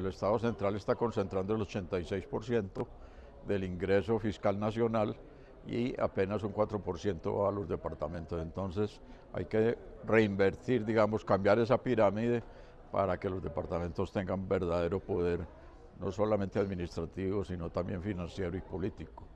el Estado central está concentrando el 86% del ingreso fiscal nacional y apenas un 4% a los departamentos. Entonces hay que reinvertir, digamos, cambiar esa pirámide para que los departamentos tengan verdadero poder, no solamente administrativo, sino también financiero y político.